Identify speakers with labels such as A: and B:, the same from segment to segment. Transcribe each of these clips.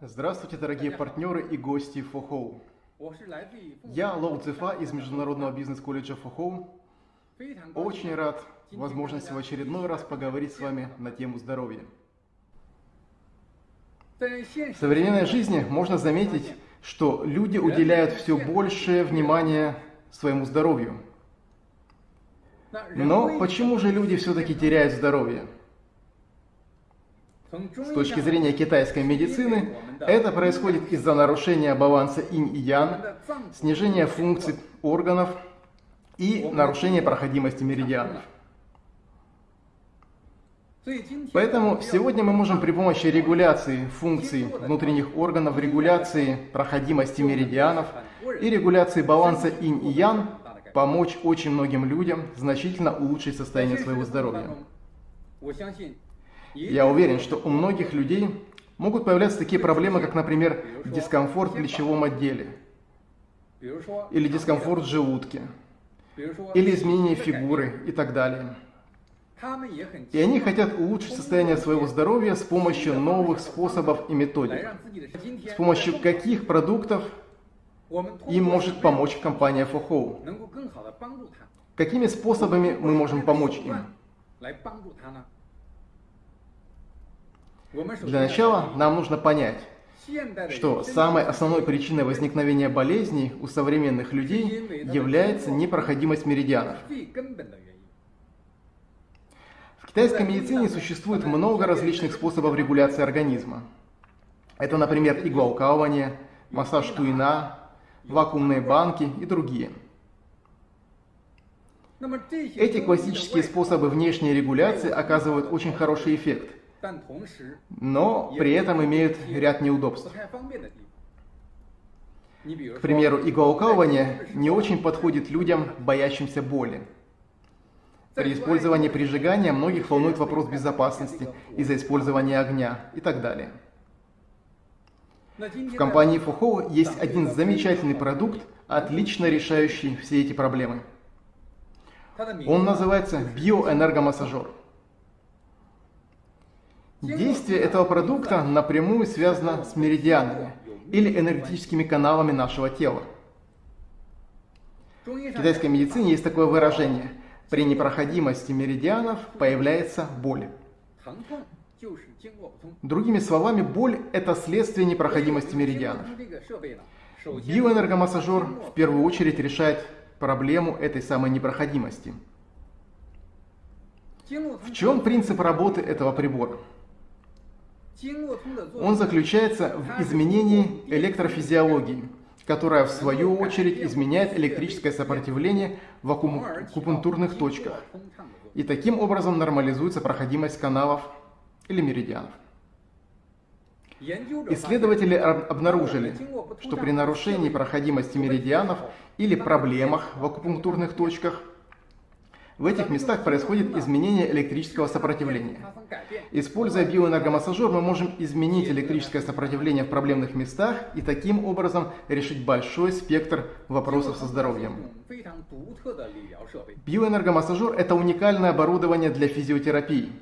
A: Здравствуйте, дорогие партнеры и гости Фохоу. Я Лоу Цифа из Международного бизнес-колледжа Фохоу. Очень рад возможности в очередной раз поговорить с вами на тему здоровья. В современной жизни можно заметить, что люди уделяют все большее внимание своему здоровью. Но почему же люди все-таки теряют здоровье? С точки зрения китайской медицины, это происходит из-за нарушения баланса инь и ян, снижения функций органов и нарушения проходимости меридианов. Поэтому сегодня мы можем при помощи регуляции функций внутренних органов, регуляции проходимости меридианов и регуляции баланса инь и ян помочь очень многим людям значительно улучшить состояние своего здоровья. Я уверен, что у многих людей могут появляться такие проблемы, как, например, дискомфорт в плечевом отделе, или дискомфорт в желудке, или изменение фигуры и так далее. И они хотят улучшить состояние своего здоровья с помощью новых способов и методик. С помощью каких продуктов им может помочь компания Фохоу? Какими способами мы можем помочь им? Для начала нам нужно понять, что самой основной причиной возникновения болезней у современных людей является непроходимость меридианов. В китайской медицине существует много различных способов регуляции организма. Это, например, иглоукалывание, массаж туина, вакуумные банки и другие. Эти классические способы внешней регуляции оказывают очень хороший эффект – но при этом имеют ряд неудобств. К примеру, иголкалывание не очень подходит людям, боящимся боли. При использовании прижигания многих волнует вопрос безопасности из-за использования огня и так далее. В компании Фухо есть один замечательный продукт, отлично решающий все эти проблемы. Он называется биоэнергомассажер. Действие этого продукта напрямую связано с меридианами или энергетическими каналами нашего тела. В китайской медицине есть такое выражение «при непроходимости меридианов появляется боль». Другими словами, боль – это следствие непроходимости меридианов. Биоэнергомассажер в первую очередь решает проблему этой самой непроходимости. В чем принцип работы этого прибора? Он заключается в изменении электрофизиологии, которая в свою очередь изменяет электрическое сопротивление в акупунктурных точках. И таким образом нормализуется проходимость каналов или меридианов. Исследователи обнаружили, что при нарушении проходимости меридианов или проблемах в акупунктурных точках в этих местах происходит изменение электрического сопротивления. Используя биоэнергомассажер, мы можем изменить электрическое сопротивление в проблемных местах и таким образом решить большой спектр вопросов со здоровьем. Биоэнергомассажер – это уникальное оборудование для физиотерапии,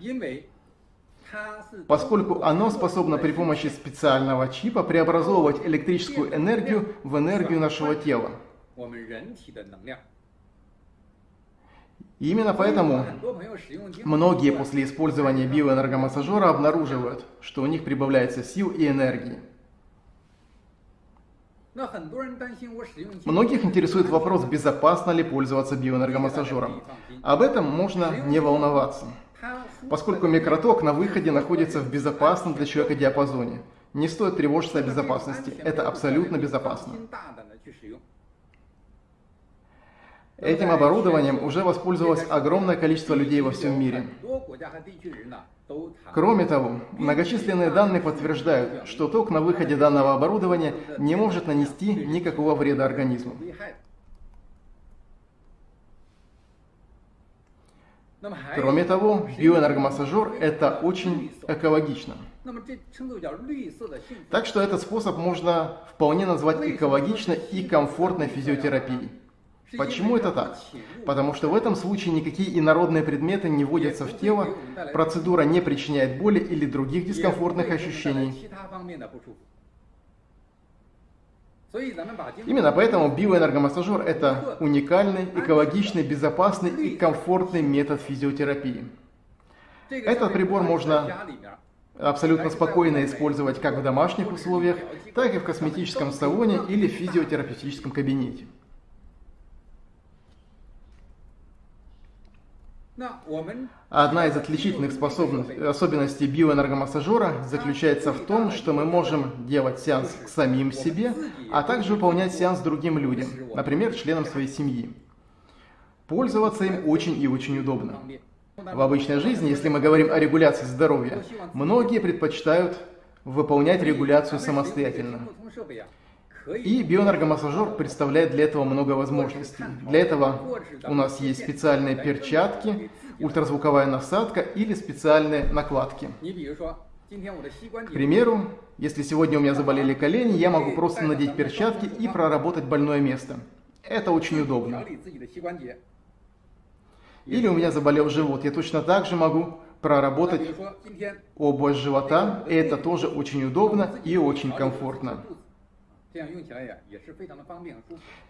A: поскольку оно способно при помощи специального чипа преобразовывать электрическую энергию в энергию нашего тела. И именно поэтому многие после использования биоэнергомассажера обнаруживают, что у них прибавляется сил и энергии. Многих интересует вопрос, безопасно ли пользоваться биоэнергомассажером. Об этом можно не волноваться, поскольку микроток на выходе находится в безопасном для человека диапазоне. Не стоит тревожиться о безопасности, это абсолютно безопасно.
B: Ну
A: Этим оборудованием уже воспользовалось огромное количество людей во всем мире. Кроме того, многочисленные данные подтверждают, что ток на выходе данного оборудования не может нанести никакого вреда организму. Кроме того, биоэнергомассажер – это очень экологично. Так что этот способ можно вполне назвать экологичной и комфортной физиотерапией. Почему это так? Потому что в этом случае никакие инородные предметы не вводятся в тело, процедура не причиняет боли или других дискомфортных ощущений. Именно поэтому биоэнергомассажер – это уникальный, экологичный, безопасный и комфортный метод физиотерапии. Этот прибор можно абсолютно спокойно использовать как в домашних условиях, так и в косметическом салоне или в физиотерапевтическом кабинете. Одна из отличительных особенностей биоэнергомассажера заключается в том, что мы можем делать сеанс к самим себе, а также выполнять сеанс другим людям, например, членам своей семьи. Пользоваться им очень и очень удобно. В обычной жизни, если мы говорим о регуляции здоровья, многие предпочитают выполнять регуляцию самостоятельно. И биоэнергомассажер представляет для этого много возможностей. Для этого у нас есть специальные перчатки, ультразвуковая насадка или специальные накладки. К примеру, если сегодня у меня заболели колени, я могу просто надеть перчатки и проработать больное место. Это очень удобно. Или у меня заболел живот, я точно так же могу проработать область живота, это тоже очень удобно и очень комфортно.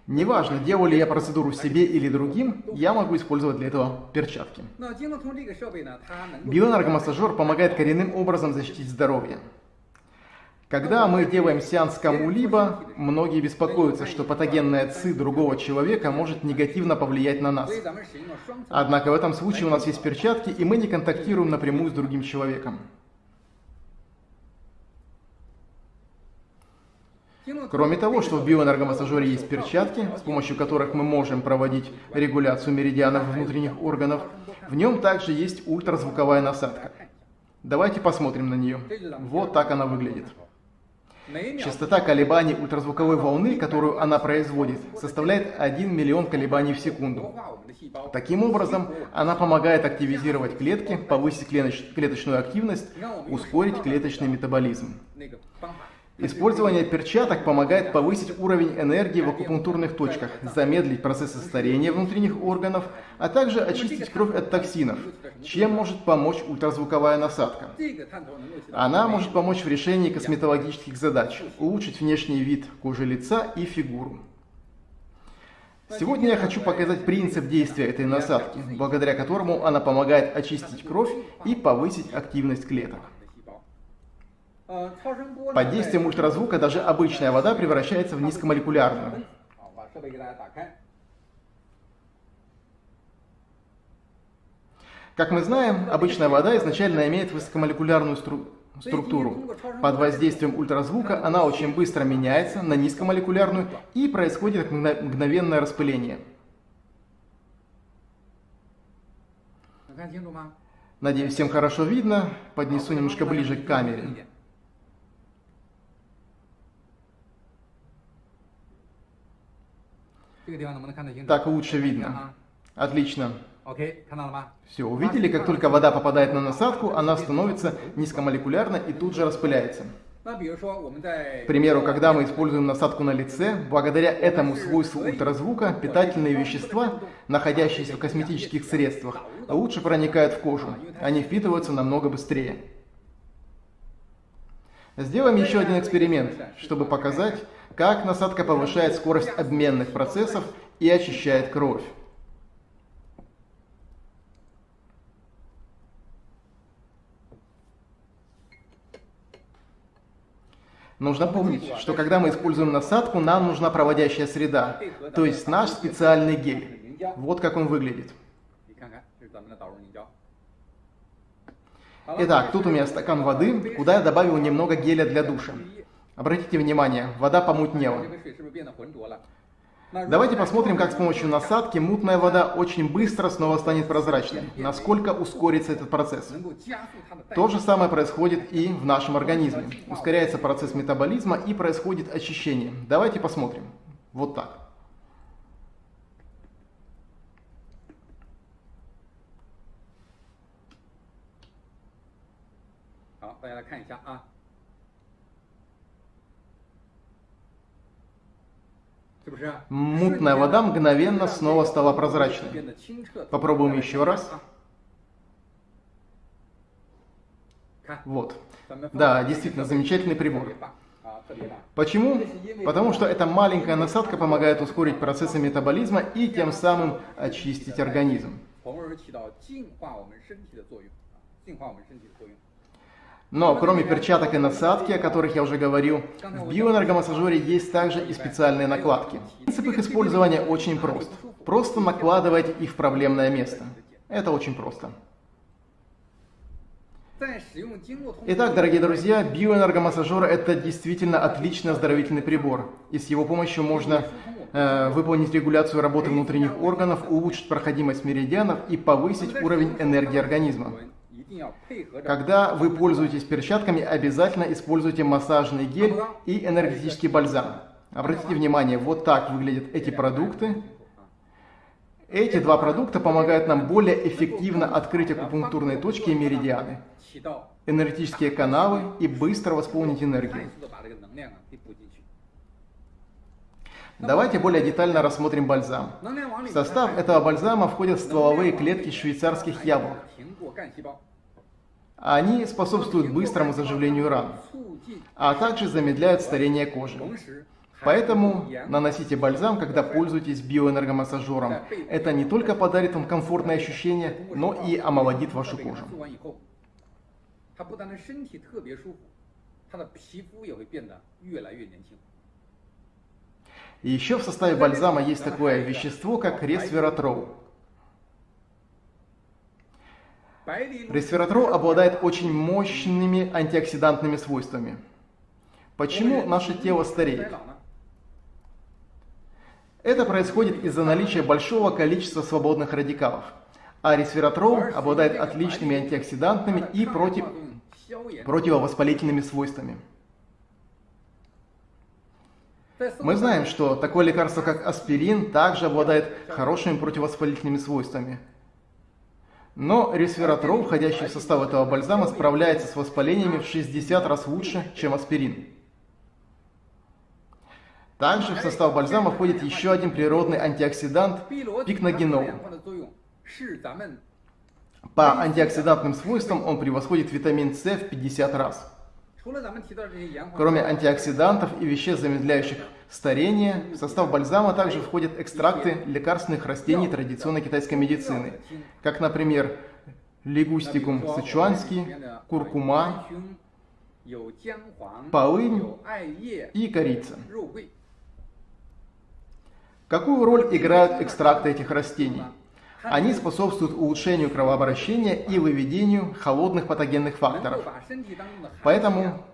A: Неважно, делаю ли я процедуру себе или другим, я могу использовать для этого перчатки. Биоэнергомассажер помогает коренным образом защитить здоровье. Когда мы делаем сеанс кому-либо, многие беспокоятся, что патогенная ЦИ другого человека может негативно повлиять на нас. Однако в этом случае у нас есть перчатки, и мы не контактируем напрямую с другим человеком. Кроме того, что в биоэнергомассажере есть перчатки, с помощью которых мы можем проводить регуляцию меридианов внутренних органов, в нем также есть ультразвуковая насадка. Давайте посмотрим на нее. Вот так она выглядит. Частота колебаний ультразвуковой волны, которую она производит, составляет 1 миллион колебаний в секунду. Таким образом, она помогает активизировать клетки, повысить клеточную активность, ускорить клеточный метаболизм. Использование перчаток помогает повысить уровень энергии в акупунктурных точках, замедлить процессы старения внутренних органов, а также очистить кровь от токсинов, чем может помочь ультразвуковая насадка. Она может помочь в решении косметологических задач, улучшить внешний вид кожи лица и фигуру. Сегодня я хочу показать принцип действия этой насадки, благодаря которому она помогает очистить кровь и повысить активность клеток. Под действием ультразвука даже обычная вода превращается в низкомолекулярную. Как мы знаем, обычная вода изначально имеет высокомолекулярную стру структуру. Под воздействием ультразвука она очень быстро меняется на низкомолекулярную и происходит мгновенное распыление. Надеюсь, всем хорошо видно. Поднесу немножко ближе к камере. Так лучше видно. Отлично. Все, увидели, как только вода попадает на насадку, она становится низкомолекулярной и тут же распыляется. К примеру, когда мы используем насадку на лице, благодаря этому свойству ультразвука питательные вещества, находящиеся в косметических средствах, лучше проникают в кожу. Они впитываются намного быстрее. Сделаем еще один эксперимент, чтобы показать, как насадка повышает скорость обменных процессов и очищает кровь. Нужно помнить, что когда мы используем насадку, нам нужна проводящая среда, то есть наш специальный гель. Вот как он выглядит. Итак, тут у меня стакан воды, куда я добавил немного геля для душа. Обратите внимание, вода помутнела. Давайте посмотрим, как с помощью насадки мутная вода очень быстро снова станет прозрачной. Насколько ускорится этот процесс. То же самое происходит и в нашем организме. Ускоряется процесс метаболизма и происходит очищение. Давайте посмотрим. Вот так.
B: 是不是？
A: Мутная вода мгновенно снова стала прозрачной.
B: 变得清澈。
A: Попробуем еще раз.
B: 看，
A: Вот.
B: 咱们
A: Да, действительно, замечательный
B: 特别
A: прибор.
B: 棒啊，特别棒。
A: Почему? Потому что эта маленькая насадка помогает ускорить процессы метаболизма и тем самым очистить организм.
B: 从而起到净化我们身体的作用，啊净化我们身体的作用。
A: Но кроме перчаток и насадки, о которых я уже говорил, в биоэнергомассажере есть также и специальные накладки. Принцип их использования очень прост. Просто накладывать их в проблемное место. Это очень просто. Итак, дорогие друзья, биоэнергомассажер – это действительно отличный оздоровительный прибор. И с его помощью можно э, выполнить регуляцию работы внутренних органов, улучшить проходимость меридианов и повысить уровень энергии организма. Когда вы пользуетесь перчатками, обязательно используйте массажный гель и энергетический бальзам. Обратите внимание, вот так выглядят эти продукты. Эти два продукта помогают нам более эффективно открыть акупунктурные точки и меридианы, энергетические каналы и быстро восполнить энергию. Давайте более детально рассмотрим бальзам. В состав этого бальзама входят стволовые клетки швейцарских яблок. Они способствуют быстрому заживлению ран, а также замедляют старение кожи. Поэтому наносите бальзам, когда пользуетесь биоэнергомассажером. Это не только подарит вам комфортное ощущение, но и омолодит вашу кожу. Еще в составе бальзама есть такое вещество, как ресвератрол. Ресвератрол обладает очень мощными антиоксидантными свойствами. Почему наше тело стареет? Это происходит из-за наличия большого количества свободных радикалов. А ресвератрол обладает отличными антиоксидантными и против... противовоспалительными свойствами. Мы знаем, что такое лекарство, как аспирин, также обладает хорошими противовоспалительными свойствами. Но ресвератрол, входящий в состав этого бальзама, справляется с воспалениями в 60 раз лучше, чем аспирин. Также в состав бальзама входит еще один природный антиоксидант – пикногенол. По антиоксидантным свойствам он превосходит витамин С в 50 раз. Кроме антиоксидантов и веществ, замедляющих старение. В состав бальзама также входят экстракты лекарственных растений традиционной китайской медицины, как, например, лигустикум сычуанский, куркума, полынь и корица. Какую роль играют экстракты этих растений? Они способствуют улучшению кровообращения и выведению холодных патогенных факторов. Поэтому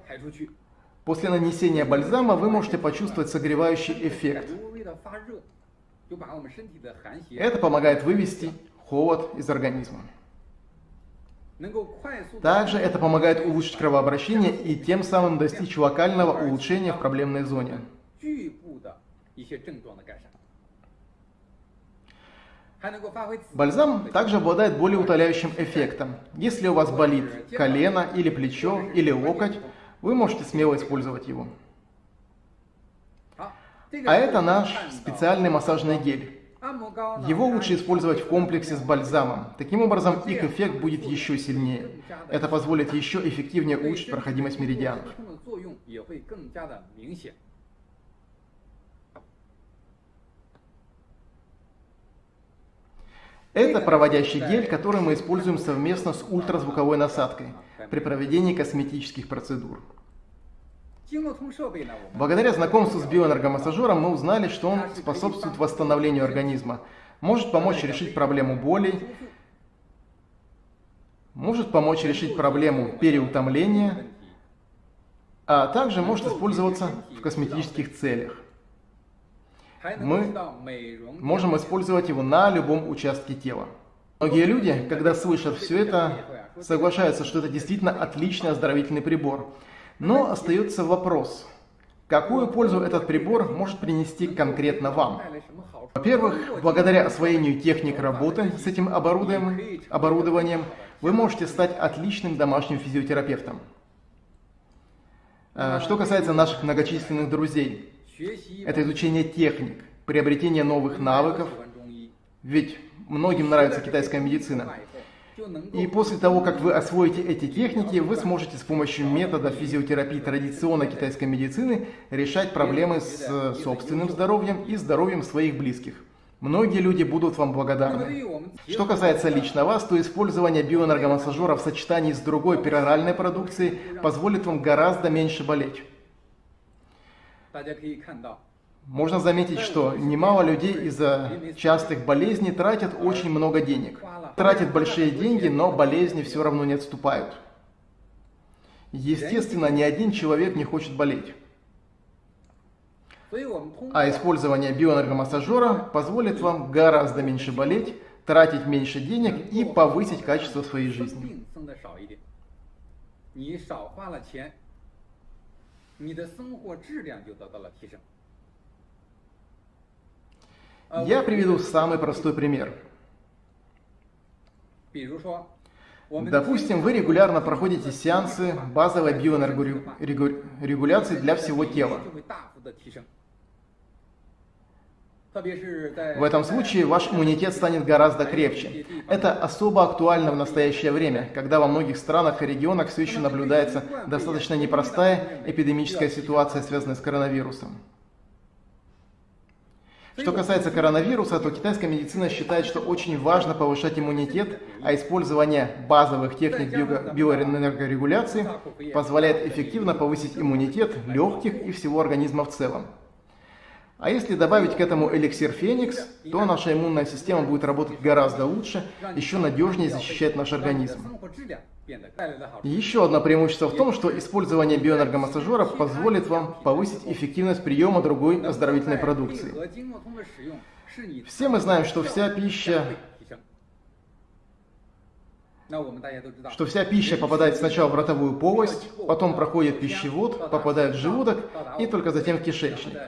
A: После нанесения бальзама вы можете почувствовать согревающий эффект. Это помогает вывести холод из организма. Также это помогает улучшить кровообращение и тем самым достичь локального улучшения в проблемной зоне. Бальзам также обладает более утоляющим эффектом. Если у вас болит колено или плечо или локоть, вы можете смело использовать его. А это наш специальный массажный гель. Его лучше использовать в комплексе с бальзамом. Таким образом, их эффект будет еще сильнее. Это позволит еще эффективнее улучшить проходимость меридианов. Это проводящий гель, который мы используем совместно с ультразвуковой насадкой при проведении косметических процедур. Благодаря знакомству с биоэнергомассажером мы узнали, что он способствует восстановлению организма, может помочь решить проблему болей, может помочь решить проблему переутомления, а также может использоваться в косметических целях мы можем использовать его на любом участке тела. Многие люди, когда слышат все это, соглашаются, что это действительно отличный оздоровительный прибор. Но остается вопрос, какую пользу этот прибор может принести конкретно вам? Во-первых, благодаря освоению техник работы с этим оборудованием, оборудованием вы можете стать отличным домашним физиотерапевтом. Э, что касается наших многочисленных друзей, это изучение техник, приобретение новых навыков. Ведь многим нравится китайская медицина. И после того, как вы освоите эти техники, вы сможете с помощью метода физиотерапии традиционной китайской медицины решать проблемы с э, собственным здоровьем и здоровьем своих близких. Многие люди будут вам благодарны. Что касается лично вас, то использование биоэнергомассажера в сочетании с другой пероральной продукцией позволит вам гораздо меньше болеть. Можно заметить, что немало людей из-за частых болезней тратят очень много денег. Тратят большие деньги, но болезни все равно не отступают. Естественно, ни один человек не хочет болеть. А использование биоэнергомассажера позволит вам гораздо меньше болеть, тратить меньше денег и повысить качество своей жизни.
B: 病生的少一点，你少花了钱，你的生活质量就得到了提升。呃
A: Я
B: 我
A: приведу самый простой пример.
B: 比如说，我们
A: Допустим, вы регулярно проходите сеансы базовой биоэнергорегуляции для всего тела. В этом случае ваш иммунитет станет гораздо крепче. Это особо актуально в настоящее время, когда во многих странах и регионах все еще наблюдается достаточно непростая эпидемическая ситуация, связанная с коронавирусом. Что касается коронавируса, то китайская медицина считает, что очень важно повышать иммунитет, а использование базовых техник био- биоэнергорегуляции позволяет эффективно повысить иммунитет легких и всего организма в целом. А если добавить к этому эликсир Феникс, то наша иммунная система будет работать гораздо лучше, еще надежнее защищать наш организм. Еще одно преимущество в том, что использование биоэнергомассажера позволит вам повысить эффективность приема другой оздоровительной продукции. Все мы знаем, что вся пища что вся пища попадает сначала в ротовую полость, потом проходит пищевод, попадает в желудок и только затем в кишечник.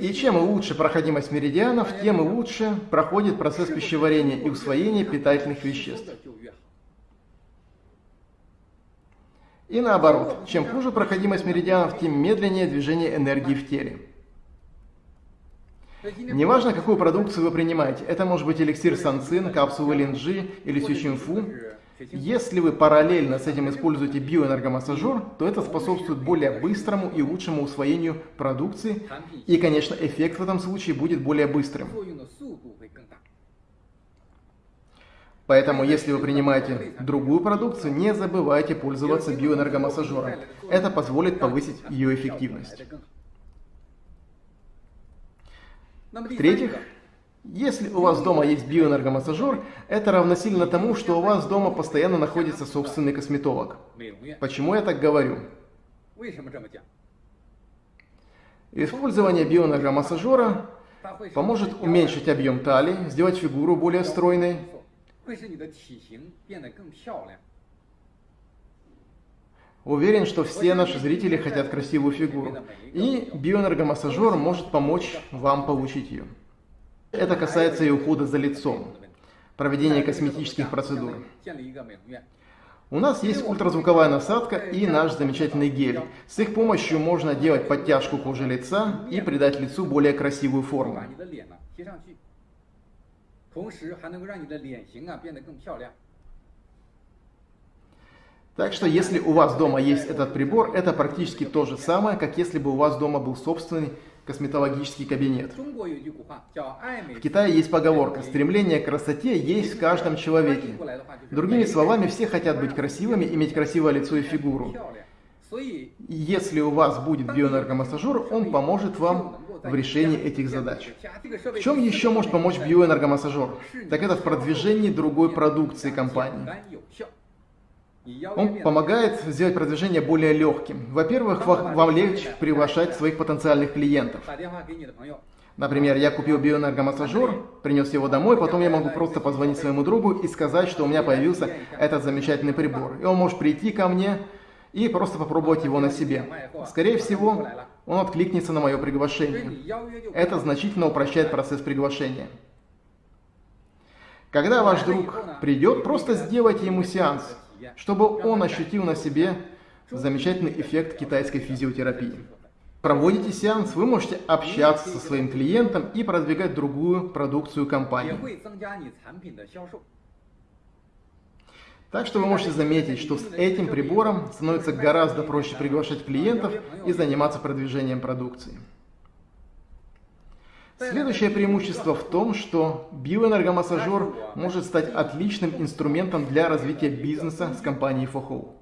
A: И чем лучше проходимость меридианов, тем лучше проходит процесс пищеварения и усвоения питательных веществ. И наоборот, чем хуже проходимость меридианов, тем медленнее движение энергии в теле. Неважно, какую продукцию вы принимаете, это может быть эликсир санцин, капсулы линджи или сючинфу, если вы параллельно с этим используете биоэнергомассажер, то это способствует более быстрому и лучшему усвоению продукции, и, конечно, эффект в этом случае будет более быстрым. Поэтому, если вы принимаете другую продукцию, не забывайте пользоваться биоэнергомассажером. Это позволит повысить ее эффективность. В-третьих, если у вас дома есть биоэнергомассажер, это равносильно тому, что у вас дома постоянно находится собственный косметолог. Почему я так говорю? Использование биоэнергомассажера поможет уменьшить объем талии, сделать фигуру более стройной, Уверен, что все наши зрители хотят красивую фигуру, и биоэнергомассажер может помочь вам получить ее. Это касается и ухода за лицом, проведения косметических процедур. У нас есть ультразвуковая насадка и наш замечательный гель. С их помощью можно делать подтяжку кожи лица и придать лицу более красивую форму. Так что, если у вас дома есть этот прибор, это практически то же самое, как если бы у вас дома был собственный косметологический кабинет. В Китае есть поговорка «стремление к красоте есть в каждом человеке». Другими словами, все хотят быть красивыми, иметь красивое лицо и фигуру. Если у вас будет биоэнергомассажер, он поможет вам в решении этих задач. В чем еще может помочь биоэнергомассажер? Так это в продвижении другой продукции компании. Он помогает сделать продвижение более легким. Во-первых, вам легче приглашать своих потенциальных клиентов. Например, я купил биоэнергомассажер, принес его домой, потом я могу просто позвонить своему другу и сказать, что у меня появился этот замечательный прибор. И он может прийти ко мне и просто попробовать его на себе. Скорее всего, он откликнется на мое приглашение. Это значительно упрощает процесс приглашения. Когда ваш друг придет, просто сделайте ему сеанс чтобы он ощутил на себе замечательный эффект китайской физиотерапии. Проводите сеанс, вы можете общаться со своим клиентом и продвигать другую продукцию компании. Так что вы можете заметить, что с этим прибором становится гораздо проще приглашать клиентов и заниматься продвижением продукции. Следующее преимущество в том, что биоэнергомассажер может стать отличным инструментом для развития бизнеса с компанией Фохоу.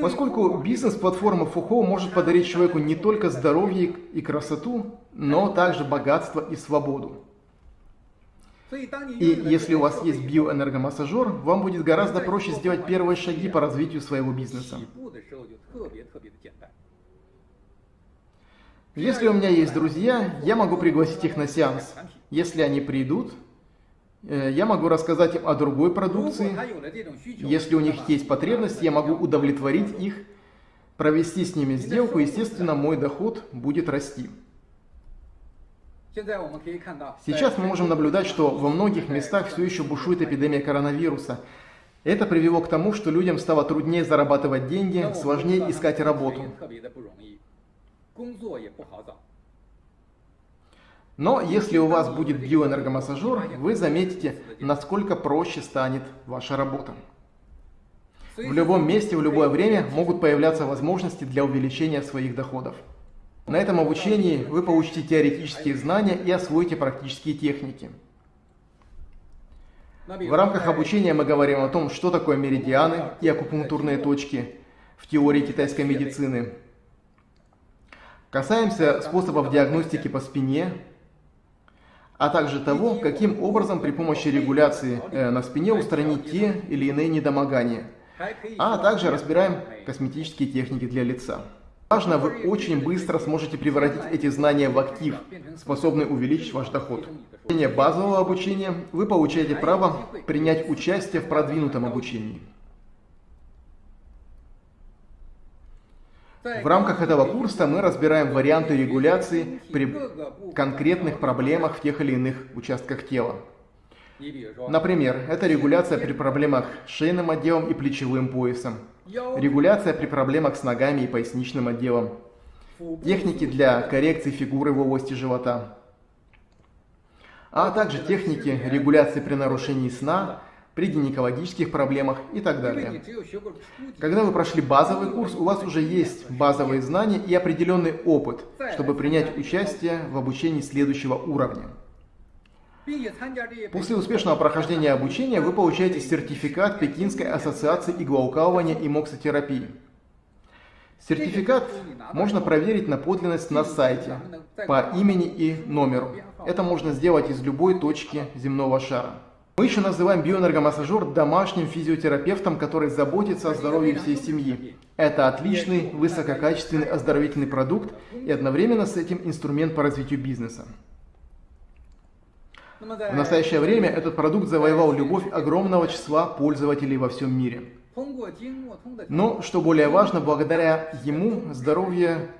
A: Поскольку бизнес-платформа Фухо может подарить человеку не только здоровье и красоту, но также богатство и свободу. И если у вас есть биоэнергомассажер, вам будет гораздо проще сделать первые шаги по развитию своего бизнеса. Если у меня есть друзья, я могу пригласить их на сеанс. Если они придут, э, я могу рассказать им о другой продукции. Если у них есть потребность, я могу удовлетворить их, провести с ними сделку, естественно, мой доход будет расти. Сейчас мы можем наблюдать, что во многих местах все еще бушует эпидемия коронавируса. Это привело к тому, что людям стало труднее зарабатывать деньги, сложнее искать работу.
B: 特别的不容易，工作也不好找。
A: Но если у вас будет биоэнергомассажер, вы заметите, насколько проще станет ваша работа.
B: 所以
A: В любом месте, в любое время могут появляться возможности для увеличения своих доходов. На этом обучении вы получите теоретические знания и освоите практические техники.
B: 那比如
A: В рамках обучения мы говорим о том, что такое меридианы и акупунктурные точки в теории китайской медицины. Касаемся способов диагностики по спине, а также того, каким образом при помощи регуляции э, на спине устранить те или иные недомогания, а также разбираем косметические техники для лица. Важно, вы очень быстро сможете превратить эти знания в актив, способный увеличить ваш доход. В базового обучения вы получаете право принять участие в продвинутом обучении. В рамках этого курса мы разбираем варианты регуляции при конкретных проблемах в тех или иных участках тела. Например, это регуляция при проблемах с шейным отделом и плечевым поясом, регуляция при проблемах с ногами и поясничным отделом, техники для коррекции фигуры в области живота, а также техники регуляции при нарушении сна при гинекологических проблемах и так далее. Когда вы прошли базовый курс, у вас уже есть базовые знания и определенный опыт, чтобы принять участие в обучении следующего уровня. После успешного прохождения обучения вы получаете сертификат Пекинской ассоциации иглоукалывания и моксотерапии. Сертификат можно проверить на подлинность на сайте по имени и номеру. Это можно сделать из любой точки земного шара. Мы еще называем биоэнергомассажер домашним физиотерапевтом, который заботится о здоровье всей семьи. Это отличный, высококачественный оздоровительный продукт и одновременно с этим инструмент по развитию бизнеса. В настоящее время этот продукт завоевал любовь огромного числа пользователей во всем мире. Но, что более важно, благодаря ему здоровье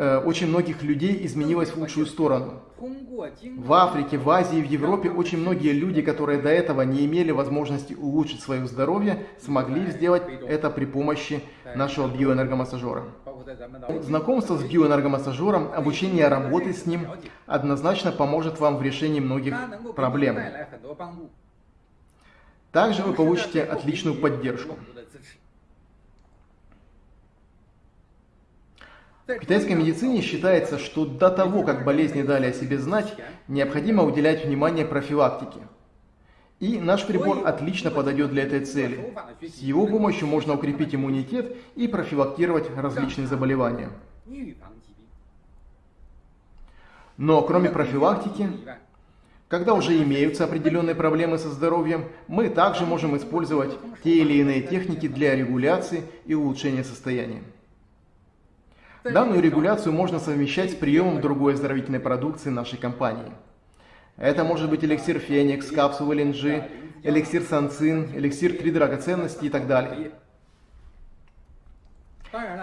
A: Э, очень многих людей изменилось в лучшую сторону. В Африке, в Азии, в Европе очень многие люди, которые до этого не имели возможности улучшить свое здоровье, смогли сделать это при помощи нашего биоэнергомассажера. Знакомство с биоэнергомассажером, обучение работы с ним однозначно поможет вам в решении многих проблем. Также вы получите отличную поддержку. В китайской медицине считается, что до того, как болезни дали о себе знать, необходимо уделять внимание профилактике. И наш прибор отлично подойдет для этой цели. С его помощью можно укрепить иммунитет и профилактировать различные заболевания. Но кроме профилактики, когда уже имеются определенные проблемы со здоровьем, мы также можем использовать те или иные техники для регуляции и улучшения состояния. Данную регуляцию можно совмещать с приемом другой оздоровительной продукции нашей компании. Это может быть эликсир Феникс, капсулы Линджи, эликсир Санцин, эликсир Три драгоценности и так далее.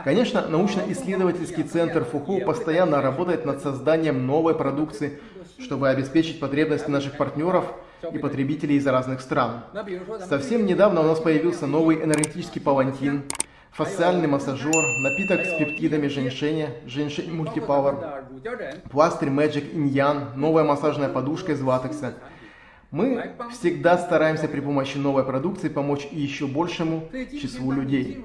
A: Конечно, научно-исследовательский центр ФУХУ постоянно работает над созданием новой продукции, чтобы обеспечить потребности наших партнеров и потребителей из разных стран. Совсем недавно у нас появился новый энергетический палантин, фасциальный массажер, напиток с пептидами женьшеня, женьшень мультипауэр, пластырь Magic иньян, новая массажная подушка из латекса. Мы всегда стараемся при помощи новой продукции помочь еще большему числу людей.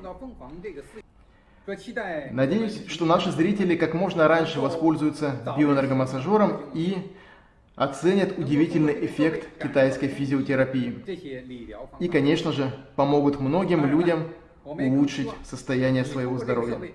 A: Надеюсь, что наши зрители как можно раньше воспользуются биоэнергомассажером и оценят удивительный эффект китайской физиотерапии. И, конечно же, помогут многим людям улучшить состояние своего здоровья.